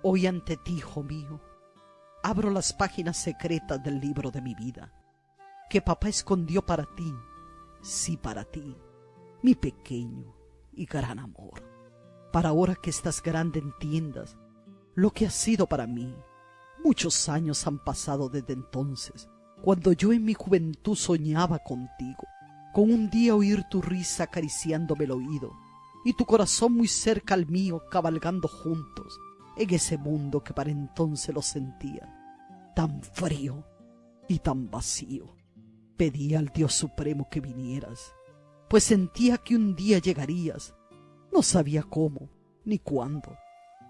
Hoy ante ti, hijo mío, abro las páginas secretas del libro de mi vida, que papá escondió para ti, sí para ti, mi pequeño y gran amor, para ahora que estás grande entiendas lo que ha sido para mí. Muchos años han pasado desde entonces, cuando yo en mi juventud soñaba contigo, con un día oír tu risa acariciándome el oído, y tu corazón muy cerca al mío cabalgando juntos en ese mundo que para entonces lo sentía tan frío y tan vacío. Pedí al Dios Supremo que vinieras, pues sentía que un día llegarías. No sabía cómo ni cuándo.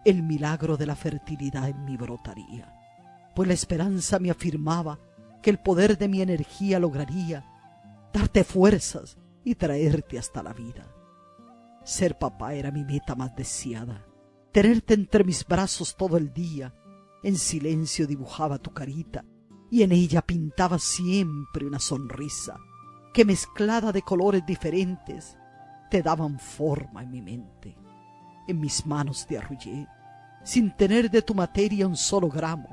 El milagro de la fertilidad en mí brotaría, pues la esperanza me afirmaba que el poder de mi energía lograría darte fuerzas y traerte hasta la vida. Ser papá era mi meta más deseada, tenerte entre mis brazos todo el día, en silencio dibujaba tu carita y en ella pintaba siempre una sonrisa que mezclada de colores diferentes te daban forma en mi mente. En mis manos te arrullé, sin tener de tu materia un solo gramo,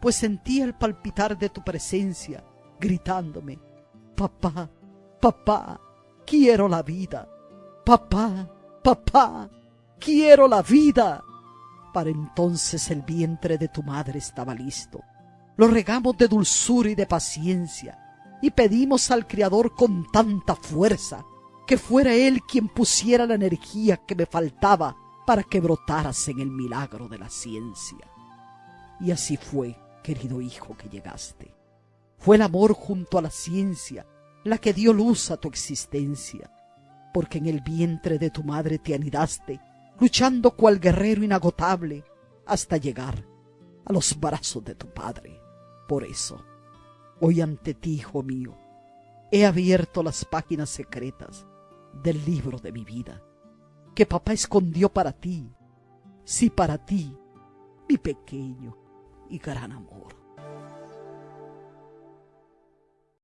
pues sentía el palpitar de tu presencia, gritándome, papá, papá, quiero la vida, papá, papá, quiero la vida. Para entonces el vientre de tu madre estaba listo. Lo regamos de dulzura y de paciencia y pedimos al Criador con tanta fuerza que fuera Él quien pusiera la energía que me faltaba para que brotaras en el milagro de la ciencia. Y así fue, querido hijo, que llegaste. Fue el amor junto a la ciencia la que dio luz a tu existencia, porque en el vientre de tu madre te anidaste luchando cual guerrero inagotable hasta llegar a los brazos de tu Padre. Por eso, hoy ante ti, hijo mío, he abierto las páginas secretas del libro de mi vida, que papá escondió para ti, sí para ti, mi pequeño y gran amor.